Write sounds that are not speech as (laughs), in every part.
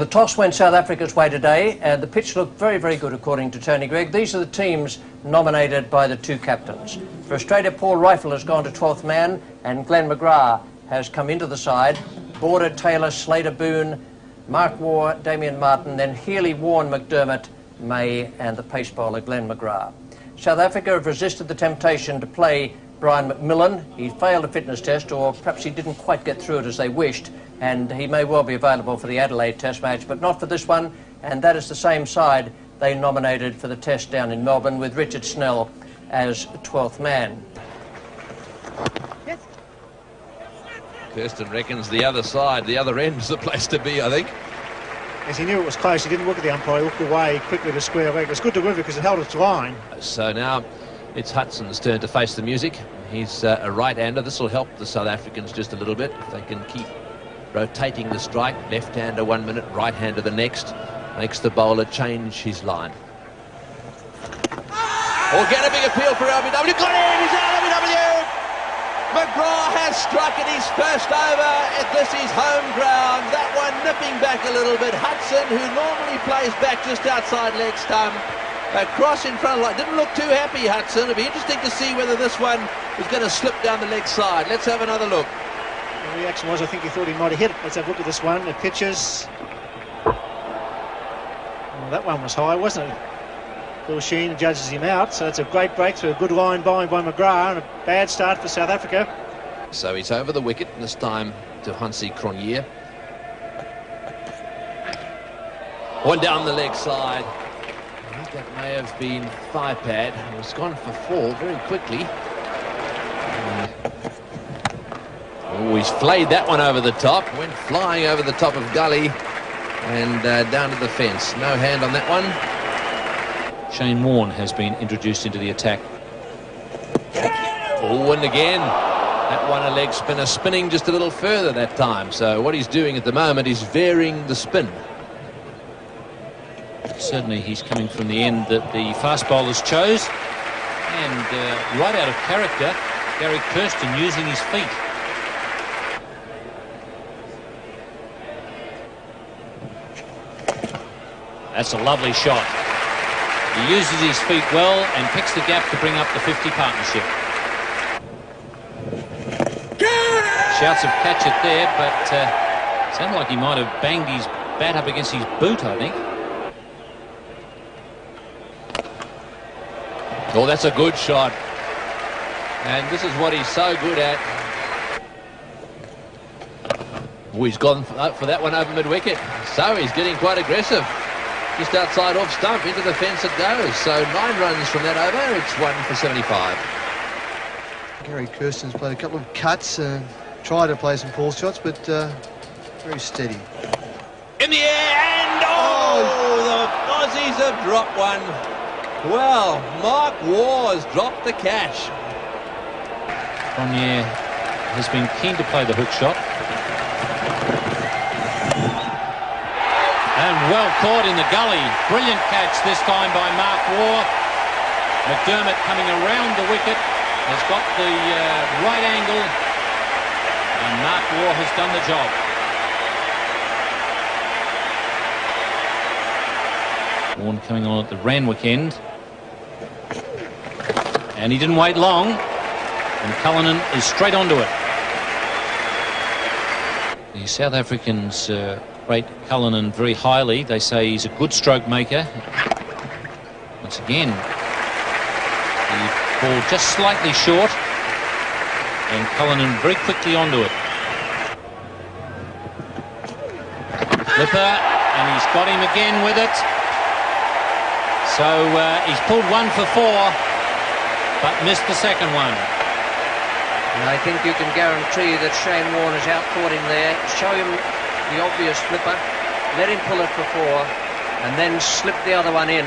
Well, the toss went South Africa's way today, and the pitch looked very, very good, according to Tony Greig. These are the teams nominated by the two captains. For Australia, Paul Reiffel has gone to 12th man, and Glenn McGrath has come into the side. Border, Taylor, Slater, Boon, Mark Waugh, Damien Martyn, then Healy, Warne, McDermott, May, and the pace bowler, Glenn McGrath. South Africa have resisted the temptation to play Brian McMillan. He failed a fitness test, or perhaps he didn't quite get through it as they wished, and he may well be available for the Adelaide Test match, but not for this one, and that is the same side they nominated for the test down in Melbourne with Richard Snell as 12th man. Kirsten reckons the other side, the other end's the place to be, I think. As he knew it was close, he didn't look at the umpire, he looked away quickly to square leg. It's good to river because it held its line. So now it's Hudson's turn to face the music. He's uh, a right-hander. This will help the South Africans just a little bit. If they can keep rotating the strike. Left-hander one minute, right-hander the next. Makes the bowler change his line. Or get a big appeal for LBW. Got in! He's out, LBW! McGrath has struck at his first over. This is home ground. That one nipping back a little bit. Hudson, who normally plays back just outside leg stump, across in front of line. Didn't look too happy, Hudson. It'll be interesting to see whether this one is going to slip down the leg side. Let's have another look. The reaction was, I think he thought he might have hit it. Let's have a look at this one. The pitches. Well, that one was high, wasn't it? Phil Sheen judges him out, so it's a great breakthrough. A good line bowling by McGrath and a bad start for South Africa. So he's over the wicket, and this time to Hansie Cronje. One down the leg side that may have been five pad. It was gone for four very quickly. Oh, he's flayed that one over the top. Went flying over the top of Gully and uh, down to the fence. No hand on that one. Shane Warne has been introduced into the attack. Oh, and again. That one a leg spinner spinning just a little further that time. So what he's doing at the moment is varying the spin certainly he's coming from the end that the fast bowlers chose. And uh, right out of character, Gary Kirsten using his feet. That's a lovely shot. He uses his feet well and picks the gap to bring up the 50 partnership. Shouts of catch it there, but uh, sounded like he might have banged his bat up against his boot, I think. Oh, that's a good shot. And this is what he's so good at. Oh, he's gone for that one over mid-wicket. So he's getting quite aggressive. Just outside off stump, into the fence it goes. So nine runs from that over. It's one for 75. Gary Kirsten's played a couple of cuts, uh, tried to play some pull shots, but uh, very steady. In the air, and oh, oh, the Aussies have dropped one. Well, Mark Waugh's dropped the cash. Bonnier has been keen to play the hook shot. And well caught in the gully. Brilliant catch this time by Mark Waugh. McDermott coming around the wicket has got the uh, right angle and Mark Waugh has done the job. Warne coming on at the Randwick end. And he didn't wait long. And Cullinan is straight onto it. The South Africans uh, rate Cullinan very highly. They say he's a good stroke maker. Once again, the ball just slightly short. And Cullinan very quickly onto it. Flipper, and he's got him again with it. So uh, he's pulled one for four but missed the second one. And I think you can guarantee that Shane Warne has outfought him there. Show him the obvious flipper, let him pull it for four, and then slip the other one in.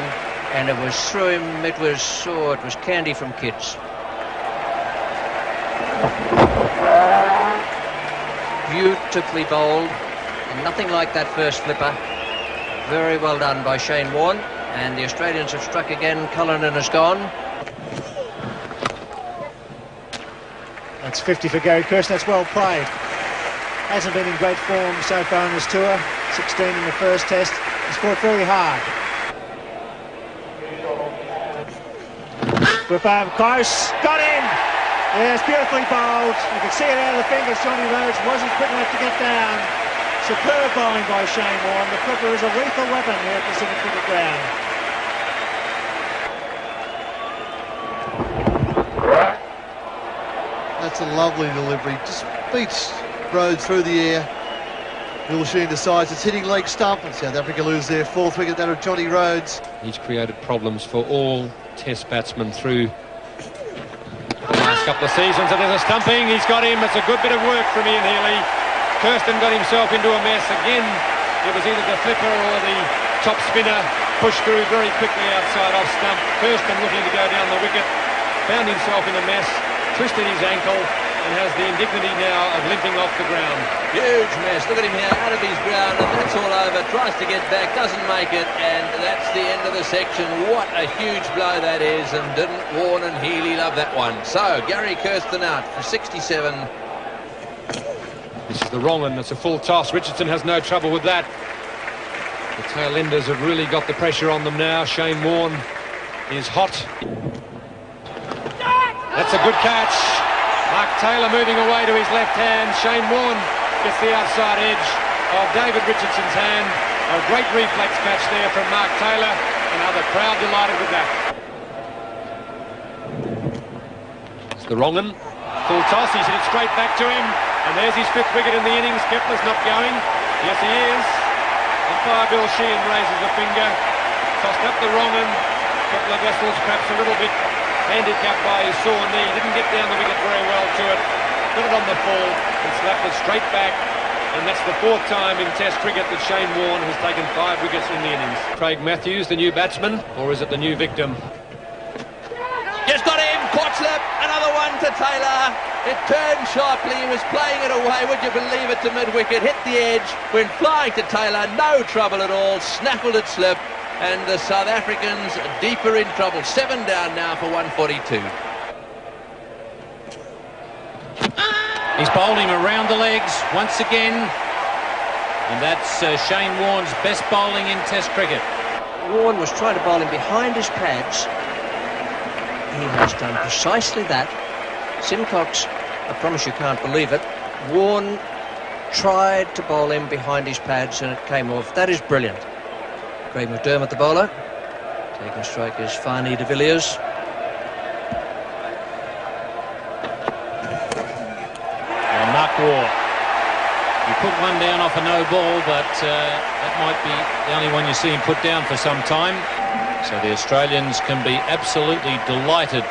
And it was through him, it was, oh, it was candy from kids. Beautifully bowled, and nothing like that first flipper. Very well done by Shane Warne. And the Australians have struck again. Cullinan has gone. That's 50 for Gary Kirsten. That's well played. Hasn't been in great form so far on this tour. 16 in the first test. He's fought very hard. Over close, got him! Yes, beautifully bowled. You can see it out of the fingers. Johnny Rhodes wasn't quick enough to get down. Superb bowling by Shane Warne. The flipper is a lethal weapon here at Pacific Cricket Ground. That's a lovely delivery. Just beats Rhodes through the air. Sheen decides it's hitting leg stump, and South Africa lose their fourth wicket, that of Johnny Rhodes. He's created problems for all Test batsmen through the last couple of seasons. And there's a stumping. He's got him. It's a good bit of work from Ian Healy. Kirsten got himself into a mess again. It was either the flipper or the top spinner pushed through very quickly outside off stump. Kirsten looking to go down the wicket, found himself in a mess, twisted his ankle, and has the indignity now of limping off the ground. Huge mess. Look at him here, out of his ground, and that's all over. Tries to get back, doesn't make it, and that's the end of the section. What a huge blow that is, and didn't Warne and Healy love that one. So, Gary Kirsten out for 67. This is the wrong one. It's a full toss. Richardson has no trouble with that. The tail enders have really got the pressure on them now. Shane Warne is hot. That's a good catch. Taylor moving away to his left hand. Shane Warne gets the outside edge of David Richardson's hand. A great reflex catch there from Mark Taylor. Another crowd delighted with that. It's the wrong one. Full toss. He's hit it straight back to him. And there's his fifth wicket in the innings. Kepler's not going. Yes, he is. Umpire Bill Sheehan raises a finger. Tossed up the wrong one. Kepler perhaps a little bit handicapped by his sore knee. Didn't get down the wicket very well to it. Put it on the full and slapped it straight back. And that's the fourth time in Test cricket that Shane Warne has taken five wickets in the innings. Craig Matthews, the new batsman, or is it the new victim? Just got him, caught slip, another one to Taylor. It turned sharply, he was playing it away, would you believe it, to mid-wicket, hit the edge, went flying to Taylor, no trouble at all, snaffled it slip, and the South Africans deeper in trouble. Seven down now for 142. He's bowled him around the legs once again. And that's uh, Shane Warne's best bowling in Test cricket. Warne was trying to bowl him behind his pads. He has done precisely that. Symcox, I promise you can't believe it. Warne tried to bowl him behind his pads and it came off. That is brilliant. Craig McDermott, the bowler. Taking strike is Fanie de Villiers. And Mark Waugh. You put one down off a no ball, but uh, that might be the only one you see him put down for some time. So the Australians can be absolutely delighted.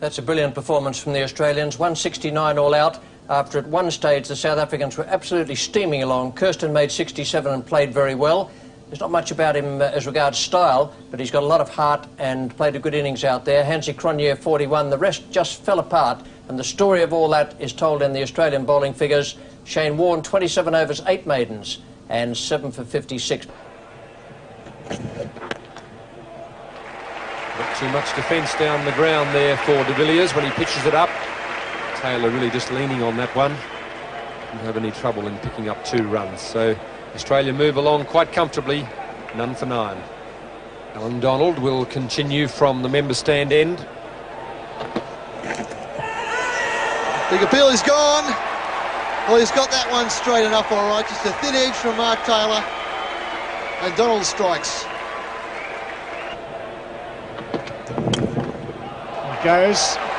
That's a brilliant performance from the Australians. 169 all out. After at one stage the South Africans were absolutely steaming along. Kirsten made 67 and played very well. There's not much about him uh, as regards style, but he's got a lot of heart and played a good innings out there. Hansie Cronje 41. The rest just fell apart, and the story of all that is told in the Australian bowling figures. Shane Warne 27 overs, 8 maidens, and 7 for 56. Not too much defence down the ground there for de Villiers when he pitches it up. Taylor really just leaning on that one. Didn't have any trouble in picking up two runs. So Australia move along quite comfortably. None for nine. Allan Donald will continue from the member stand end. Big appeal is gone. Well, he's got that one straight enough, all right. Just a thin edge from Mark Taylor. And Donald strikes. It goes.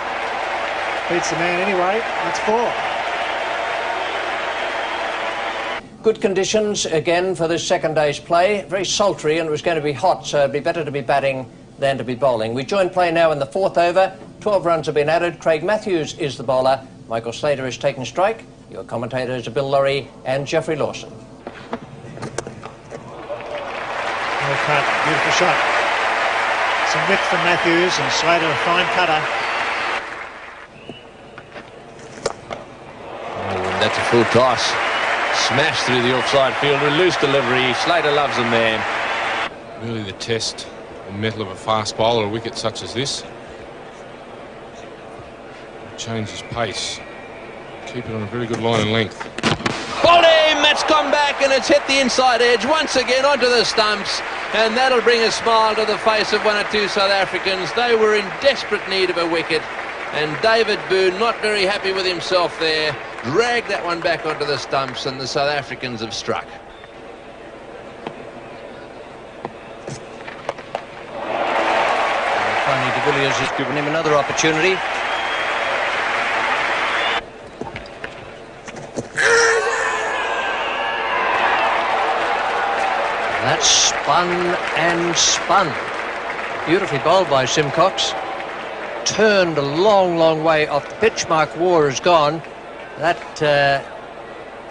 Beats the man anyway. That's four. Good conditions again for this second day's play. Very sultry and it was going to be hot, so it'd be better to be batting than to be bowling. We join play now in the fourth over. 12 runs have been added. Craig Matthews is the bowler. Michael Slater is taking strike. Your commentators are Bill Lawry and Jeffrey Lawson. Well cut. Beautiful shot. Some width from Matthews and Slater a fine cutter. That's a full toss. Smashed through the offside fielder. Loose delivery. Slater loves him there. Really the test and metal of a fast bowler, a wicket such as this. Changes pace Keep it on a very good line and length. Bowled him, that's gone back and it's hit the inside edge once again onto the stumps. And that'll bring a smile to the face of one or two South Africans. They were in desperate need of a wicket. And David Boon, not very happy with himself there, dragged that one back onto the stumps and the South Africans have struck. Finally, de Villiers has given him another opportunity. That's spun and spun. Beautifully bowled by Symcox. Turned a long, long way off the pitch. Mark Waugh has gone. That uh,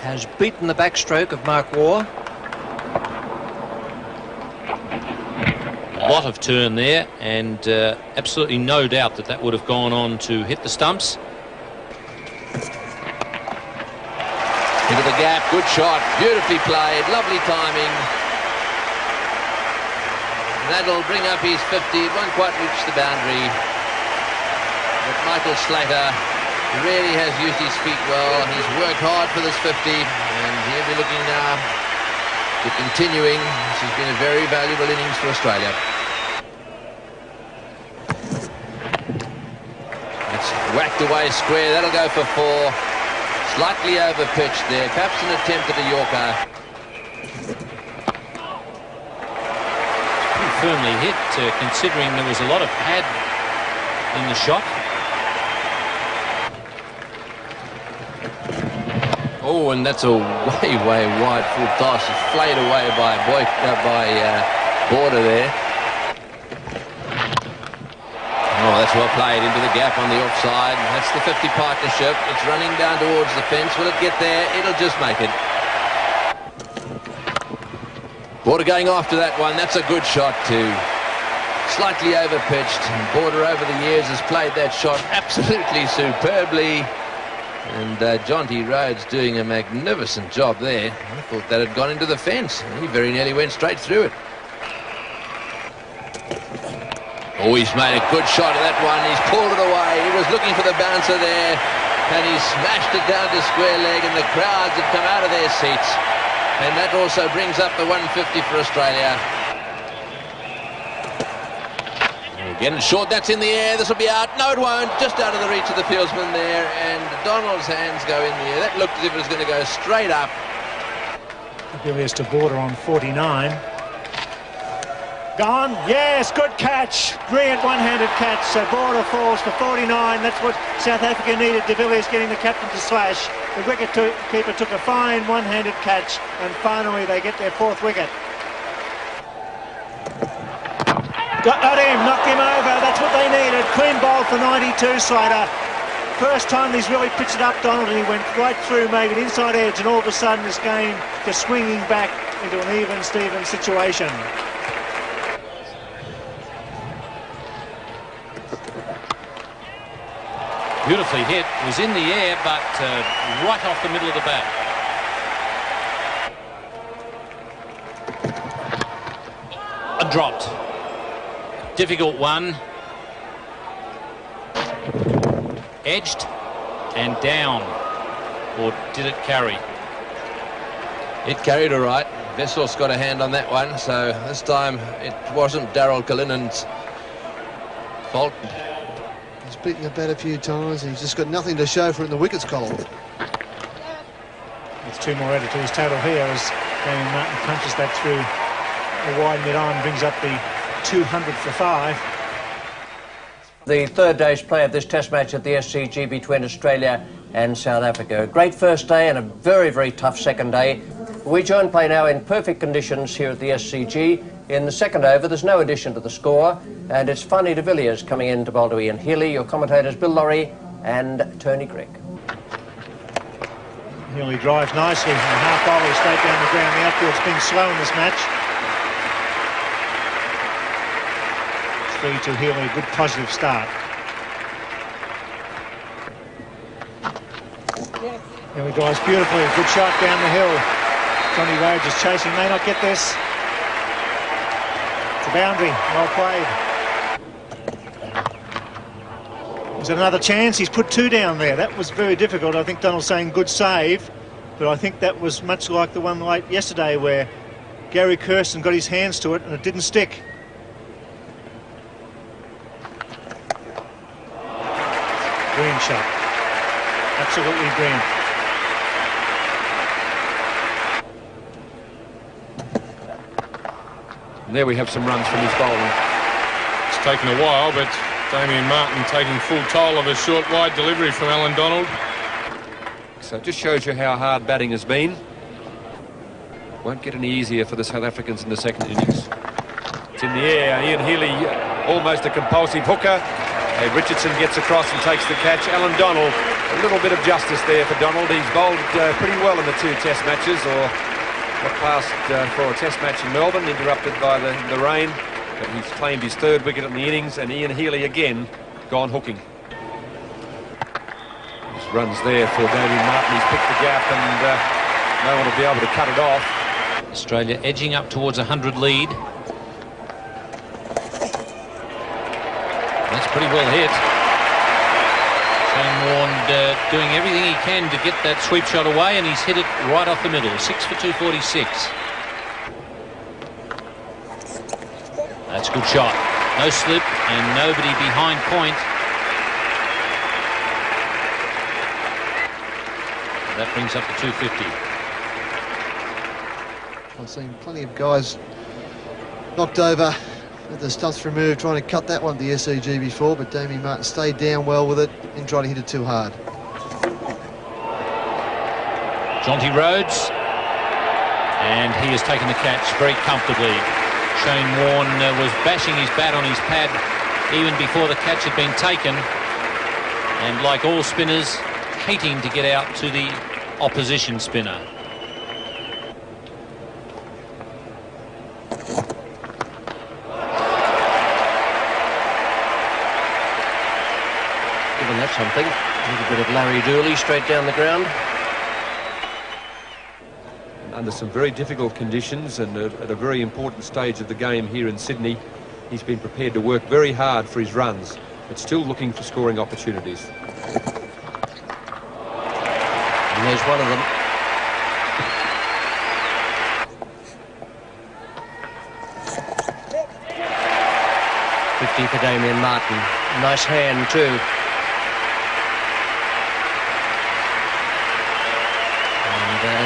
has beaten the backstroke of Mark Waugh. A lot of turn there, and uh, absolutely no doubt that that would have gone on to hit the stumps. Into the gap, good shot, beautifully played, lovely timing. That'll bring up his 50, it won't quite reach the boundary. But Michael Slater really has used his feet well. He's worked hard for this 50, and he'll be looking now to continuing. This has been a very valuable innings for Australia. It's whacked away square, that'll go for four. Slightly over pitched there, perhaps an attempt at a Yorker. Firmly hit, uh, considering there was a lot of pad in the shot. Oh, and that's a (laughs) way, way wide full toss. Flayed away by Boy, uh, by uh, Border there. Oh, that's well played into the gap on the offside. That's the 50 partnership. It's running down towards the fence. Will it get there? It'll just make it. Border going after that one. That's a good shot too. Slightly overpitched. Border over the years has played that shot absolutely superbly. And uh, Jonty Rhodes doing a magnificent job there. I thought that had gone into the fence. He very nearly went straight through it. Oh, he's made a good shot of that one. He's pulled it away. He was looking for the bouncer there. And he smashed it down to square leg. And the crowds have come out of their seats. And that also brings up the 150 for Australia. Again, short, that's in the air. This will be out. No, it won't. Just out of the reach of the fieldsman there. And Donald's hands go in the air. That looked as if it was going to go straight up. Villiers to Border on 49. Gone. Yes, good catch. Brilliant one-handed catch. So Border falls for 49. That's what South Africa needed. De Villiers getting the captain to slash. The wicket keeper took a fine one-handed catch. And finally they get their fourth wicket. Got, got him, knocked him over. That's what they needed. Clean bowl for 92, Slater. First time he's really pitched it up, Donald, and he went right through, made an inside edge, and all of a sudden this game just swinging back into an even Steven situation. Beautifully hit, was in the air, but uh, right off the middle of the bat. Dropped. Difficult one. Edged and down. Or did it carry? It carried all right. Wessels got a hand on that one, so this time it wasn't Daryl Cullinan's fault. He's beaten the bat a few times. He's just got nothing to show for it in the wickets column. With two more added to his total here as Damien Martyn punches that through a wide mid-on, brings up the 200 for five. The third day's play of this test match at the SCG between Australia and South Africa. A great first day and a very, very tough second day. We join play now in perfect conditions here at the SCG. In the second over, there's no addition to the score, and it's Fanie de Villiers coming in to bowl to Ian Healy. Your commentators, Bill Lawry and Tony Greig. Healy drives nicely from the half volley straight down the ground. The outfield's been slow in this match. Three to Healy, a good positive start. Healy drives beautifully, a good shot down the hill. Johnny Rhodes is chasing, may not get this. It's a boundary, well played. It another chance? He's put two down there. That was very difficult. I think Donald's saying good save, but I think that was much like the one late yesterday where Gary Kirsten got his hands to it and it didn't stick. Shot. Absolutely brilliant. And there we have some runs from his bowling. It's taken a while, but Damien Martyn taking full toll of a short wide delivery from Allan Donald. So it just shows you how hard batting has been. Won't get any easier for the South Africans in the second innings. It's in the air. Ian Healy almost a compulsive hooker. Hey, Richardson gets across and takes the catch. Allan Donald, a little bit of justice there for Donald. He's bowled uh, pretty well in the two test matches, or what passed uh, for a test match in Melbourne, interrupted by the, the rain. But he's claimed his third wicket in the innings, and Ian Healy again gone hooking. His runs there for Damien Martyn. He's picked the gap, and uh, no one will be able to cut it off. Australia edging up towards a 100 lead. Pretty well hit. Shane Warne uh, doing everything he can to get that sweep shot away, and he's hit it right off the middle. Six for 246. That's a good shot. No slip and nobody behind point. That brings up the 250. I've seen plenty of guys knocked over with the stumps removed trying to cut that one to the SCG before, but Damien Martyn stayed down well with it and tried to hit it too hard. Jonty Rhodes. And he has taken the catch very comfortably. Shane Warne uh, was bashing his bat on his pad even before the catch had been taken. And like all spinners, hating to get out to the opposition spinner. Given that something. A little bit of Larry Dooley straight down the ground. under some very difficult conditions and at a very important stage of the game here in Sydney. He's been prepared to work very hard for his runs, but still looking for scoring opportunities. And there's one of them. Fifty for Damien Martyn. Nice hand too.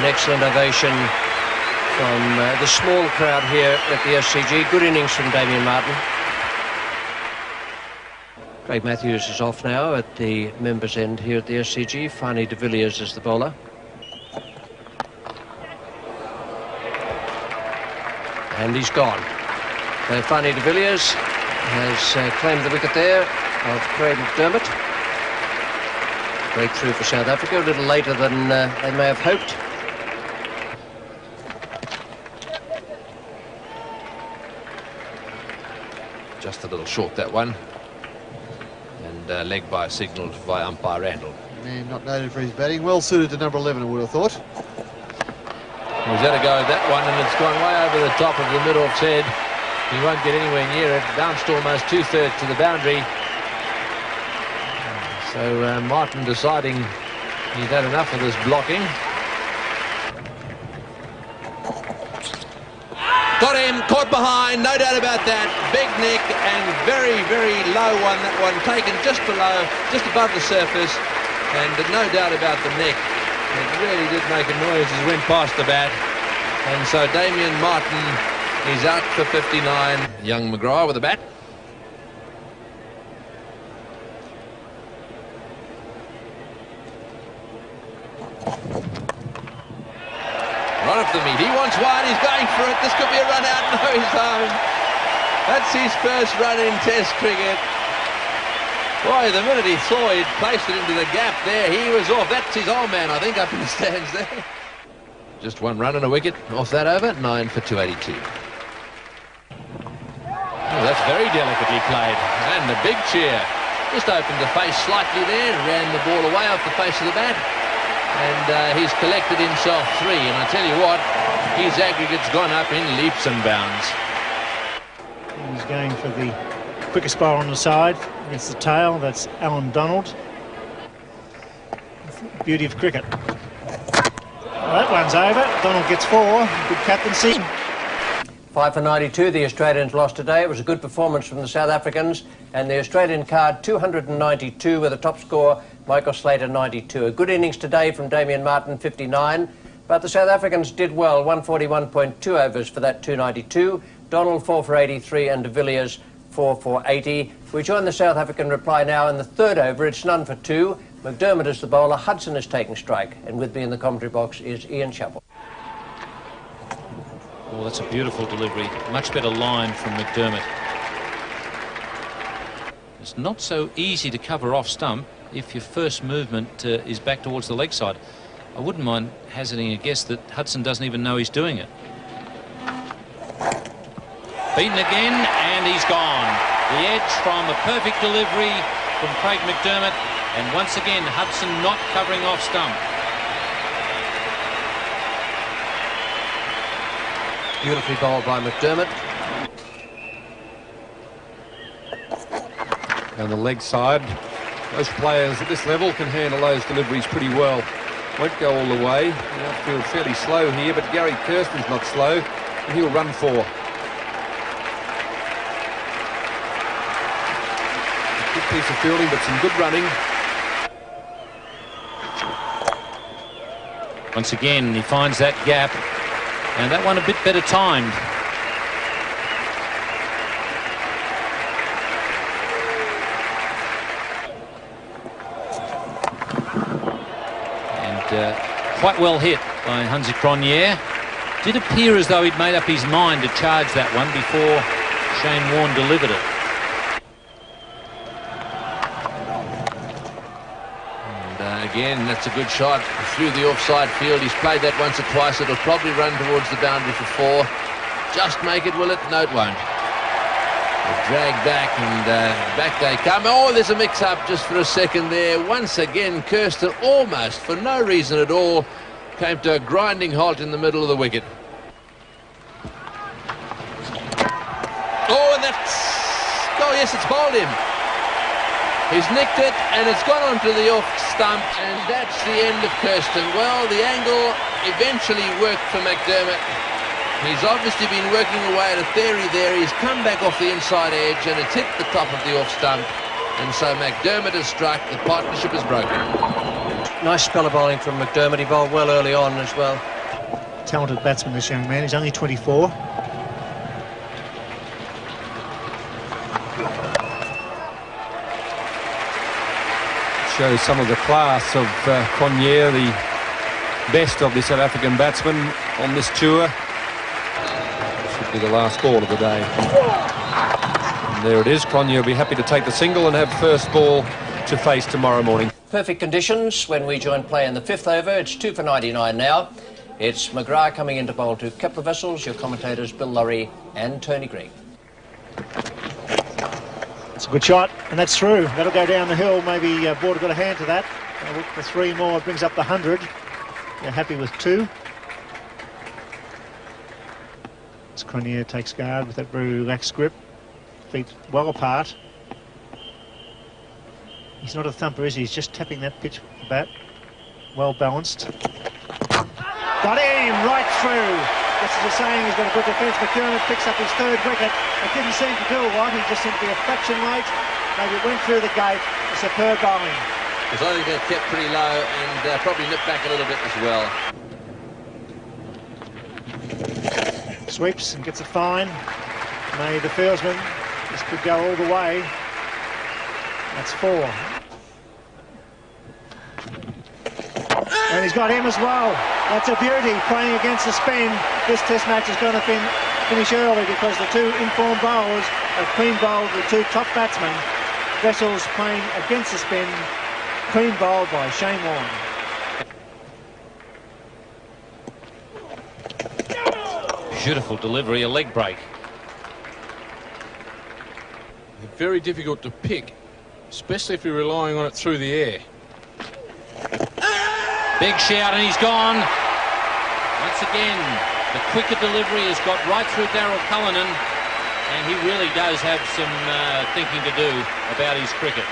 An excellent ovation from uh, the small crowd here at the SCG. Good innings from Damien Martyn. Craig Matthews is off now at the members' end here at the SCG. Fanie de Villiers is the bowler. And he's gone. Uh, Fanie de Villiers has uh, claimed the wicket there of Craig McDermott. Breakthrough for South Africa, a little later than uh, they may have hoped. Just a little short, that one. And uh, leg by signalled by umpire Randell. Man not noted for his batting. Well suited to number 11, I would have thought. He's had a go at that one, and it's gone way over the top of the middle-off's head. He won't get anywhere near it. Bounced almost two-thirds to the boundary. So uh, Martyn deciding he's had enough of this blocking. Got him, caught behind, no doubt about that. Big nick and very, very low one, that one taken just below, just above the surface. And no doubt about the neck. It really did make a noise as it went past the bat. And so Damien Martyn is out for 59. Young McGrath with the bat. Run up the meat. He wants one. He's going for it. This could be a run out. No, he's home. That's his first run in Test cricket. Boy, the minute he saw he'd placed it into the gap there, he was off. That's his old man, I think, up in the stands there. Just one run and a wicket off that over. Nine for 282. Oh, that's very delicately played. And the big cheer. Just opened the face slightly there ran the ball away off the face of the bat and uh, he's collected himself three. And I tell you what, his aggregate's gone up in leaps and bounds. He's going for the quickest ball on the side. against the tail. That's Allan Donald. Beauty of cricket. Well, that one's over. Donald gets four. Good captaincy. Five for 92, the Australians lost today. It was a good performance from the South Africans, and the Australian card 292 with a top score, Michael Slater 92. A good innings today from Damien Martyn, 59, but the South Africans did well, 141.2 overs for that 292. Donald 4 for 83 and de Villiers 4 for 80. We join the South African reply now in the third over. It's none for two. McDermott is the bowler. Hudson is taking strike, and with me in the commentary box is Ian Chappell. Oh, that's a beautiful delivery. Much better line from McDermott. It's not so easy to cover off stump if your first movement uh, is back towards the leg side. I wouldn't mind hazarding a guess that Hudson doesn't even know he's doing it. Beaten again, and he's gone. The edge from a perfect delivery from Craig McDermott, and once again, Hudson not covering off stump. Beautifully bowled by McDermott. Down the leg side, most players at this level can handle those deliveries pretty well. Won't go all the way. The outfield fairly slow here, but Gary Kirsten's not slow, and he'll run four. Good piece of fielding, but some good running. Once again, he finds that gap and that one a bit better timed. And uh, quite well hit by Hansie Cronje. Did appear as though he'd made up his mind to charge that one before Shane Warne delivered it. Uh, again. That's a good shot through the offside field. He's played that once or twice. It'll probably run towards the boundary for four. Just make it, will it? No, it won't. Drag back and uh, back they come. Oh, there's a mix-up just for a second there. Once again, Kirsten almost, for no reason at all, came to a grinding halt in the middle of the wicket. Oh, and that's... Oh, yes, it's bowled him. He's nicked it and it's gone onto the off stump and that's the end of Kirsten. Well, the angle eventually worked for McDermott. He's obviously been working away at a theory there. He's come back off the inside edge and it's hit the top of the off stump. And so McDermott has struck. The partnership is broken. Nice spell of bowling from McDermott. He bowled well early on as well. Talented batsman, this young man. He's only 24. shows some of the class of uh, Cronje, the best of the South African batsmen on this tour. Should be the last ball of the day. And there it is. Cronje will be happy to take the single and have first ball to face tomorrow morning. Perfect conditions when we join play in the fifth over. It's two for 99 now. It's McGrath coming into bowl to Kepler Wessels, your commentators Bill Lawry and Tony Greig. It's a good shot, and that's through. That'll go down the hill. Maybe uh, Border got a hand to that. Uh, look for three more. It brings up the 100. They're happy with two. Cronje takes guard with that very relaxed grip. Feet well apart. He's not a thumper, is he? He's just tapping that pitch bat. Well balanced. Got him right through. As you're saying, he's got a good defence. McDermott picks up his third wicket. It didn't seem to do a lot. He just seemed to be a fraction late. Maybe it went through the gate. It's a superb bowling. I think they kept pretty low and uh, probably nipped back a little bit as well. Sweeps and gets a fine. May the fieldsman. This could go all the way. That's four. And he's got him as well. That's a beauty, playing against the spin. This test match is going to fin finish early because the two informed bowlers have clean bowled the two top batsmen. Wessels playing against the spin, clean bowled by Shane Warne. Beautiful delivery, a leg break. Very difficult to pick, especially if you're relying on it through the air. Big shout and he's gone. Once again, the quicker delivery has got right through Daryl Cullinan. and he really does have some uh, thinking to do about his cricket.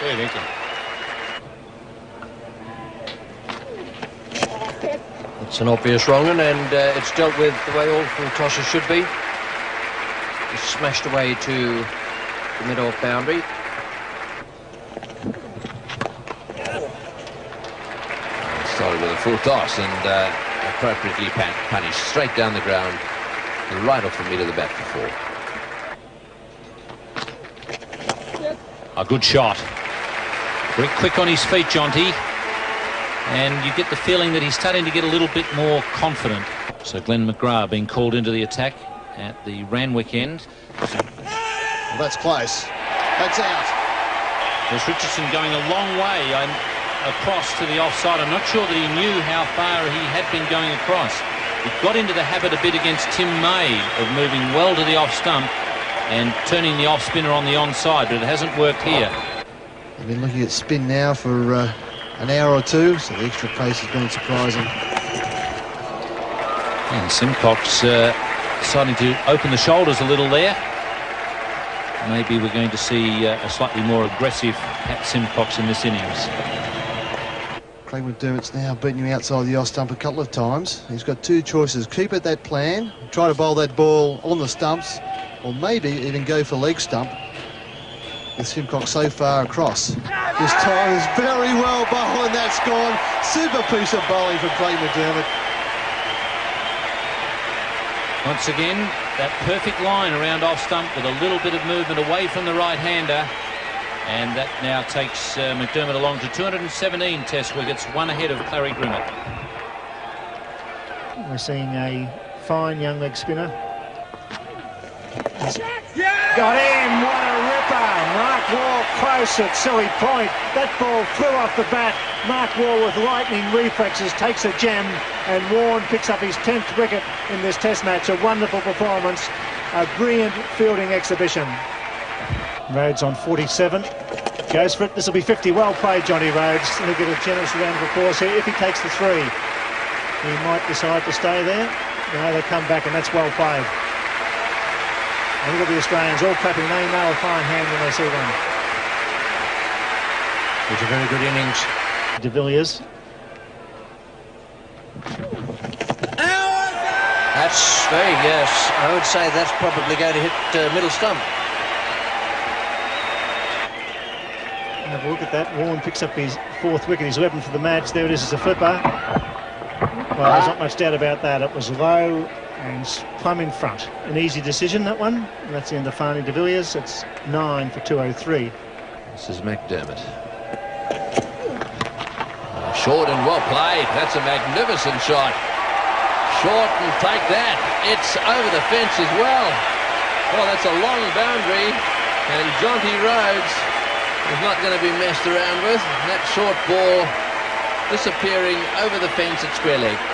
Fair thinking. It's an obvious wrong one, and uh, it's dealt with the way all full tosses should be. Just smashed away to the mid-off boundary. Started with a full toss and uh, appropriately punished straight down the ground, right off the middle of the bat for four. A good shot. Very quick on his feet, Jonty. And you get the feeling that he's starting to get a little bit more confident. So Glenn McGrath being called into the attack at the Randwick end. Well, that's close. That's out. There's Richardson going a long way um, across to the offside. I'm not sure that he knew how far he had been going across. He got into the habit a bit against Tim May of moving well to the off stump and turning the off spinner on the onside, but it hasn't worked here. I've been looking at spin now for uh, an hour or two, so the extra pace has been surprising. And Symcox uh, deciding to open the shoulders a little there. Maybe we're going to see uh, a slightly more aggressive Pat Symcox in this innings. Craig McDermott's now beaten you outside the off stump a couple of times. He's got two choices. Keep at that plan, try to bowl that ball on the stumps, or maybe even go for leg stump with Symcox so far across. This time is very well bowled and that's gone. Super piece of bowling from Craig McDermott. Once again, that perfect line around off stump with a little bit of movement away from the right-hander. And that now takes uh, McDermott along to 217 test wickets, one ahead of Clarrie Grimmett. We're seeing a fine young leg spinner. Got in, what a ripper. Mark Waugh close at silly point. That ball flew off the bat. Mark Waugh with lightning reflexes takes a gem and Warne picks up his 10th wicket in this test match. A wonderful performance, a brilliant fielding exhibition. Rhodes on 47. Goes for it. This will be 50. Well played, Johnny Rhodes. He'll get a generous round of applause here if he takes the three. He might decide to stay there. No, they come back, and that's well played. And look at the Australians all clapping. They know a fine hand when they see one. It's a very good innings. De Villiers. That's very, yes. I would say that's probably going to hit uh, middle stump. Have a look at that. Warne picks up his fourth wicket, his 11 for the match. There it is, it's a flipper. Well, there's not much doubt about that. It was low and plumb in front. An easy decision, that one. That's the end of Fanie de Villiers. It's 9 for 203. This is McDermott. Oh, short and well played. That's a magnificent shot. Short and take that. It's over the fence as well. Well, that's a long boundary. And Jonty Rhodes is not going to be messed around with. That short ball disappearing over the fence at square leg.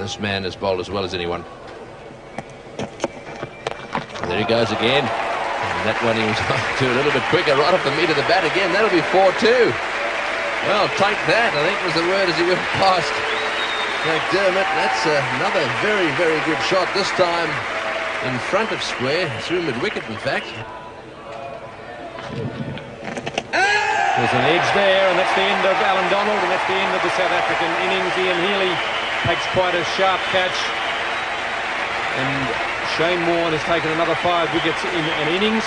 This man has bowled as well as anyone. And there he goes again. And that one he was (laughs) to a little bit quicker, right off the meat of the bat again. That'll be 4-2. Well, take that, I think was the word as he went past McDermott. That's another very, very good shot. This time in front of square, through mid-wicket, in fact. There's an edge there, and that's the end of Allan Donald, and that's the end of the South African innings. Ian Healy takes quite a sharp catch. And Shane Warne has taken another five wickets in an innings.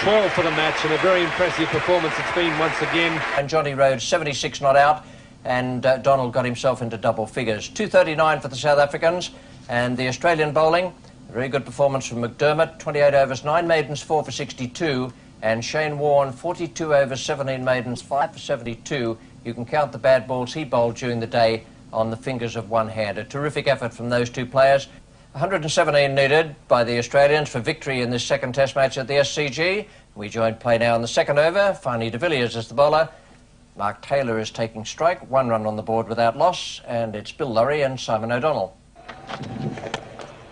12 for the match, and a very impressive performance it's been once again. And Johnny Rhodes, 76 not out, and uh, Donald got himself into double figures. 239 for the South Africans, and the Australian bowling, very good performance from McDermott, 28 overs, 9 maidens, 4 for 62, and Shane Warne, 42 overs, 17 maidens, 5 for 72. You can count the bad balls he bowled during the day on the fingers of one hand. A terrific effort from those two players. 117 needed by the Australians for victory in this second test match at the SCG. We join play now in the second over. Fanie de Villiers is the bowler. Mark Taylor is taking strike. One run on the board without loss. And it's Bill Lawry and Simon O'Donnell.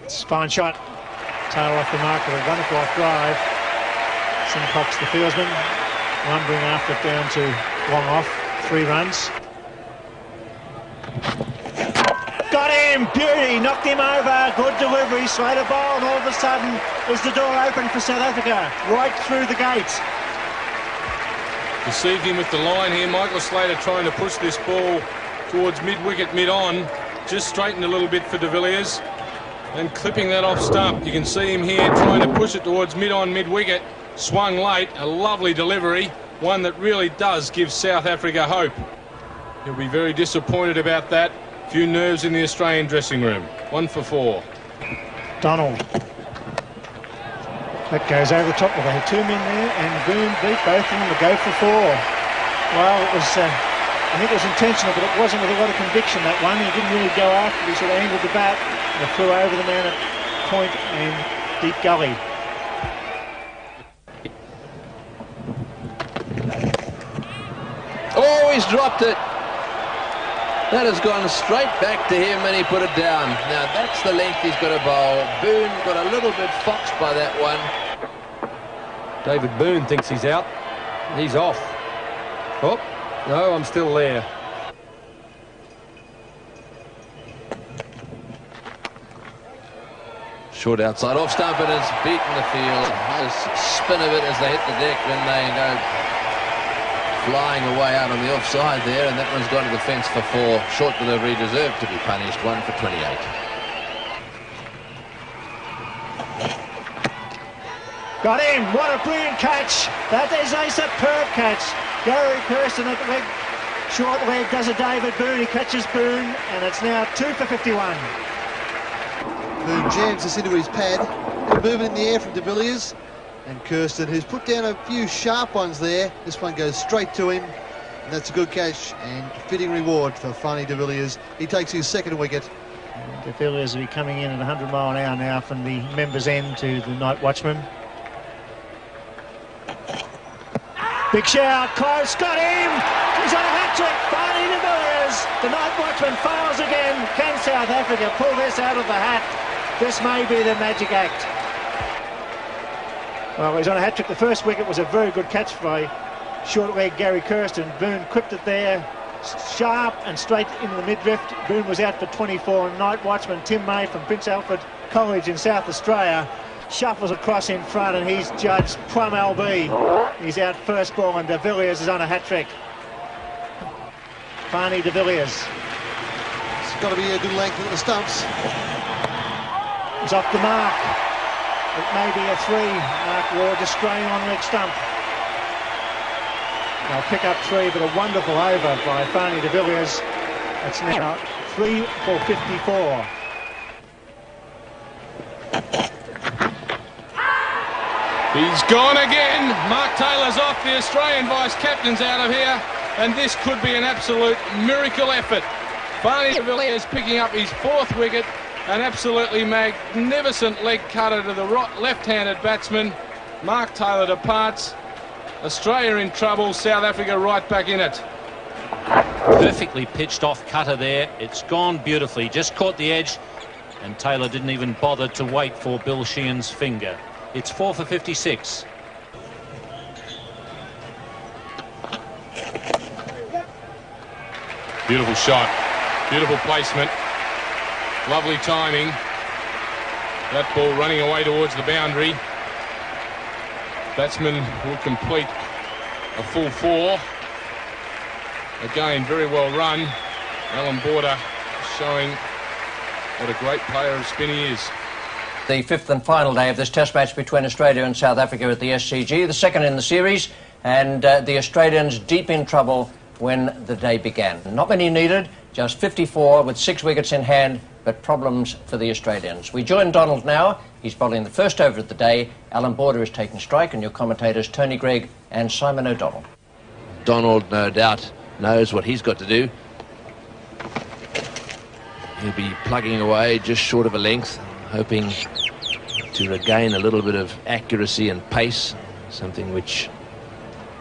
It's a fine shot. Taylor off the mark with a wonderful off drive. Symcox the fieldsman. Lumbering after down to long off. Three runs. Got him, beauty, knocked him over, good delivery, Slater ball, and all of a sudden is the door open for South Africa, right through the gates. Deceived him with the line here. Michael Slater trying to push this ball towards mid-wicket, mid-on. Just straightened a little bit for de Villiers and clipping that off stump. You can see him here trying to push it towards mid-on, mid-wicket. Swung late, a lovely delivery, one that really does give South Africa hope. He'll be very disappointed about that. Few nerves in the Australian dressing room. One for four. Donald. That goes over the top. Well, they had two men there, and Boon beat both of them to go for four. Well, it was, uh, I think it was intentional, but it wasn't with a lot of conviction, that one. He didn't really go after it. He sort of angled the bat and flew over the man at point and deep gully. Oh, he's dropped it. That has gone straight back to him and he put it down. Now that's the length he's got to bowl. Boon got a little bit foxed by that one. David Boon thinks he's out. He's off. Oh, no, I'm still there. Short outside off stump and it's beaten the field. Nice spin of it as they hit the deck when they go flying away out on the offside there and that one's gone to the fence for four. Short delivery deserved to be punished. One for 28. Got him. What a brilliant catch. That is a superb catch. Gary Kirsten at the leg. Short leg does a David Boon. He catches Boon and it's now two for 51. Boon jams this into his pad. Moving in the air from de Villiers. And Kirsten, who's put down a few sharp ones there. This one goes straight to him. And that's a good catch and fitting reward for Fanie de Villiers. He takes his second wicket. De Villiers will be coming in at 100 mile an hour now from the members' end to the night watchman. Big shout, close, got him! He's on a hat-trick, Fanie de Villiers. The night watchman fails again. Can South Africa pull this out of the hat? This may be the magic act. Well, he's on a hat-trick. The first wicket was a very good catch by short leg Gary Kirsten. Boon clipped it there, sharp and straight into the mid-drift. Boon was out for 24. Night watchman Tim May from Prince Alfred College in South Australia shuffles across in front and he's judged Plumb LB. He's out first ball and de Villiers is on a hat-trick. Fanie de Villiers. It's got to be a good length at the stumps. He's off the mark. It may be a three. Mark Waugh just spraying on leg stump. They'll pick up three, but a wonderful over by Fanie de Villiers. It's now three for 54. He's gone again. Mark Taylor's off. The Australian vice-captain's out of here. And this could be an absolute miracle effort. Fanie de Villiers picking up his fourth wicket. An absolutely magnificent leg cutter to the left-handed batsman. Mark Taylor departs. Australia in trouble. South Africa right back in it. Perfectly pitched off cutter there. It's gone beautifully. Just caught the edge. And Taylor didn't even bother to wait for Bill Sheehan's finger. It's four for 56. Beautiful shot. Beautiful placement. Lovely timing. That ball running away towards the boundary. Batsman will complete a full four. Again, very well run. Allan Border showing what a great player of spin he is. The fifth and final day of this test match between Australia and South Africa at the SCG, the second in the series, and uh, the Australians deep in trouble when the day began. Not many needed, just 54 with six wickets in hand, but problems for the Australians. We join Donald now. He's bowling the first over of the day. Allan Border is taking strike, and your commentators Tony Greig and Simon O'Donnell. Donald, no doubt, knows what he's got to do. He'll be plugging away just short of a length, hoping to regain a little bit of accuracy and pace, something which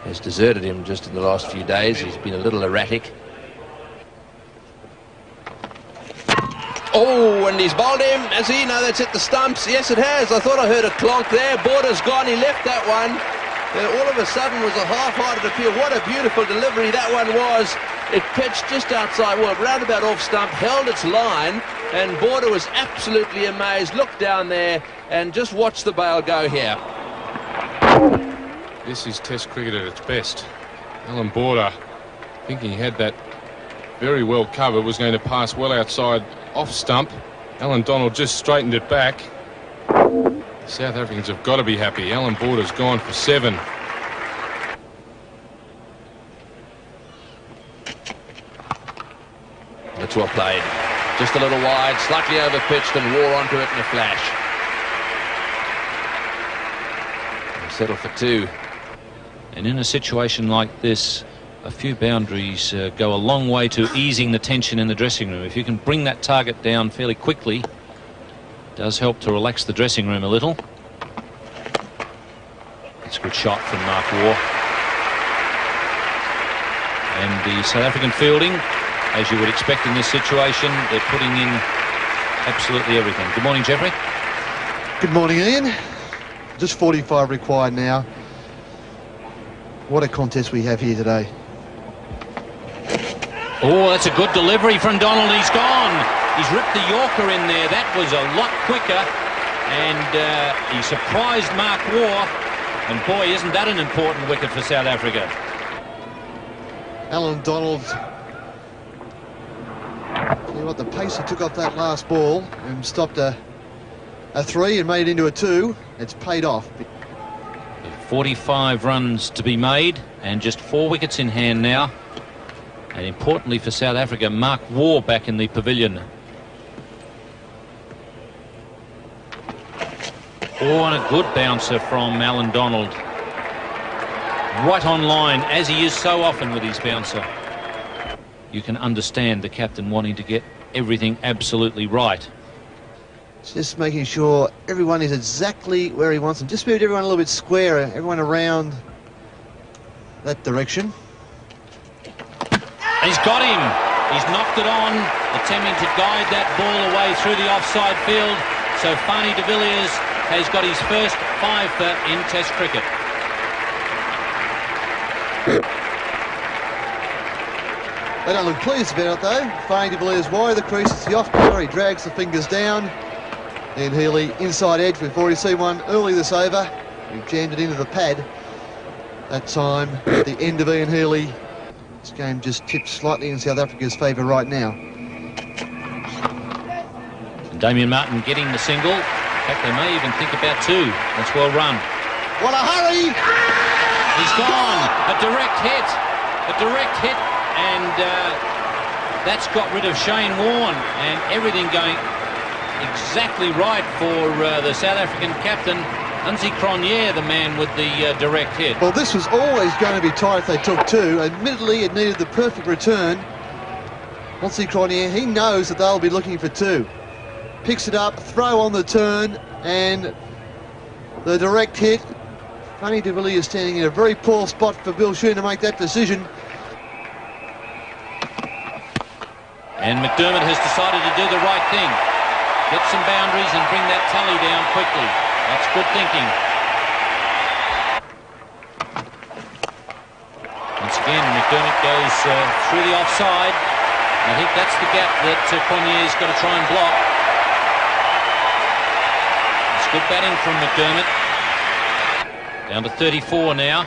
has deserted him just in the last few days. He's been a little erratic. Oh, and he's bowled him. Has he? No, that's hit the stumps. Yes, it has. I thought I heard a clonk there. Border's gone. He left that one. There all of a sudden was a half-hearted appeal. What a beautiful delivery that one was. It pitched just outside, well, roundabout off stump, held its line, and Border was absolutely amazed. Looked down there and just watched the bail go here. This is Test cricket at its best. Allan Border, thinking he had that very well covered, was going to pass well outside off stump. Allan Donald just straightened it back. South Africans have got to be happy. Allan Border's gone for seven. That's well played. Just a little wide, slightly overpitched and wore onto it in a flash. Settle for two. And in a situation like this, a few boundaries uh, go a long way to easing the tension in the dressing room. If you can bring that target down fairly quickly, does help to relax the dressing room a little. It's a good shot from Mark Waugh. And the South African fielding, as you would expect in this situation, they're putting in absolutely everything. Good morning, Jeffrey. Good morning, Ian. Just 45 required now. What a contest we have here today. Oh, that's a good delivery from Donald. He's gone. He's ripped the Yorker in there. That was a lot quicker. And uh, he surprised Mark Waugh. And boy, isn't that an important wicket for South Africa. Allan Donald. You what, the pace he took off that last ball and stopped a, a three and made it into a two. It's paid off. 45 runs to be made and just four wickets in hand now. And importantly for South Africa, Mark Waugh back in the pavilion. Oh, and a good bouncer from Allan Donald. Right on line, as he is so often with his bouncer. You can understand the captain wanting to get everything absolutely right. Just making sure everyone is exactly where he wants them. Just moved everyone a little bit square, everyone around that direction. He's got him. He's knocked it on, attempting to guide that ball away through the offside field. So Fanie de Villiers has got his first five for in Test cricket. They don't look pleased about it though. Fanie de Villiers wide the crease, it's the off corner, he drags the fingers down. Ian Healy inside edge, we've already seen one early this over. He jammed it into the pad. That time, at the end of Ian Healy, this game just tipped slightly in South Africa's favour right now. And Damien Martyn getting the single. In fact, they may even think about two. That's well run. What a hurry! He's gone. A direct hit. A direct hit. And uh, that's got rid of Shane Warne. And everything going exactly right for uh, the South African captain, Hansie Cronje, the man with the uh, direct hit. Well, this was always going to be tight if they took two. Admittedly, it needed the perfect return. Hansie Cronje, he knows that they'll be looking for two. Picks it up, throw on the turn, and the direct hit. Fanie de is standing in a very poor spot for Bill Sheahan to make that decision. And McDermott has decided to do the right thing. Get some boundaries and bring that tally down quickly. That's good thinking. Once again, McDermott goes uh, through the offside. I think that's the gap that uh, Cronje's got to try and block. It's good batting from McDermott. Down to 34 now.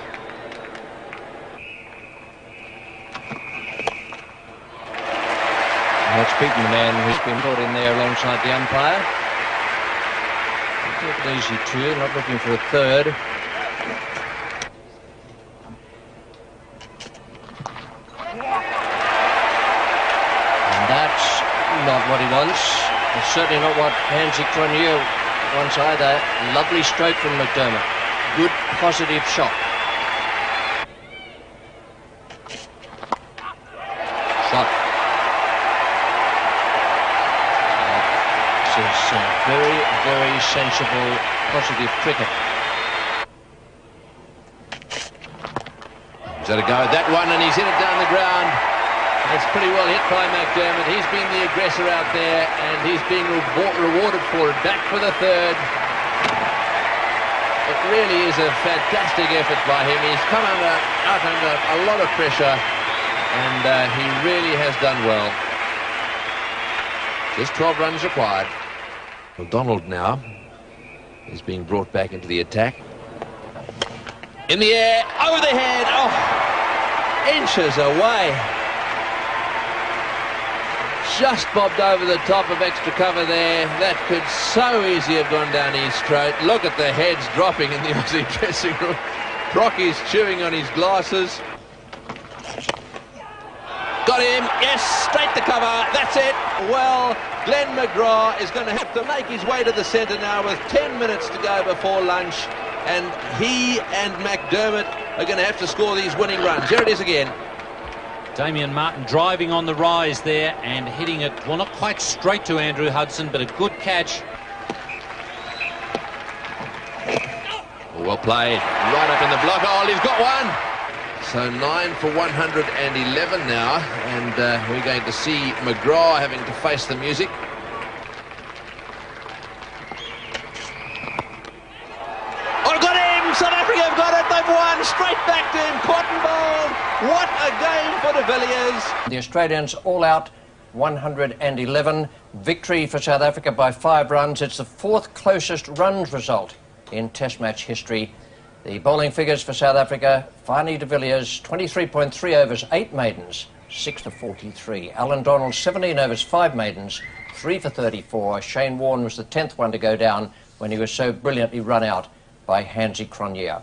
That's beaten the man who's been put in there alongside the umpire. Easy two, not looking for a third. And that's not what he wants. It's certainly not what Hansie Cronje wants either. Lovely stroke from McDermott. Good positive. Shot. This is uh, very, very sensible, positive cricket. He's had a go at that one and he's hit it down the ground. It's pretty well hit by McDermott. He's been the aggressor out there and he's being rewar- rewarded for it. Back for the third. It really is a fantastic effort by him. He's come under, out under a lot of pressure, and uh, he really has done well. Just 12 runs required. McDonald now is being brought back into the attack. In the air, over the head, oh, inches away. Just bobbed over the top of extra cover there. That could so easily have gone down his throat. Look at the heads dropping in the (laughs) Aussie dressing room. Crocky's chewing on his glasses. Got him, yes, straight to cover, that's it. Well, Glenn McGrath is going to have to make his way to the centre now with 10 minutes to go before lunch. And he and McDermott are going to have to score these winning runs. Here it is again. Damien Martyn driving on the rise there and hitting it, well, not quite straight to Andrew Hudson, but a good catch. Well played, right up in the block. Oh, he's got one. So nine for 111 now, and uh, we're going to see McGrath having to face the music. Oh, got him! South Africa have got it. They've won. Straight back to him. Cotton ball. What a game for de Villiers. The Australians all out 111. Victory for South Africa by five runs. It's the fourth closest runs result in Test match history. The bowling figures for South Africa, Fanie de Villiers, 23.3 overs, 8 maidens, 6 for 43. Allan Donald, 17 overs, 5 maidens, 3 for 34. Shane Warne was the 10th one to go down when he was so brilliantly run out by Hansie Cronje.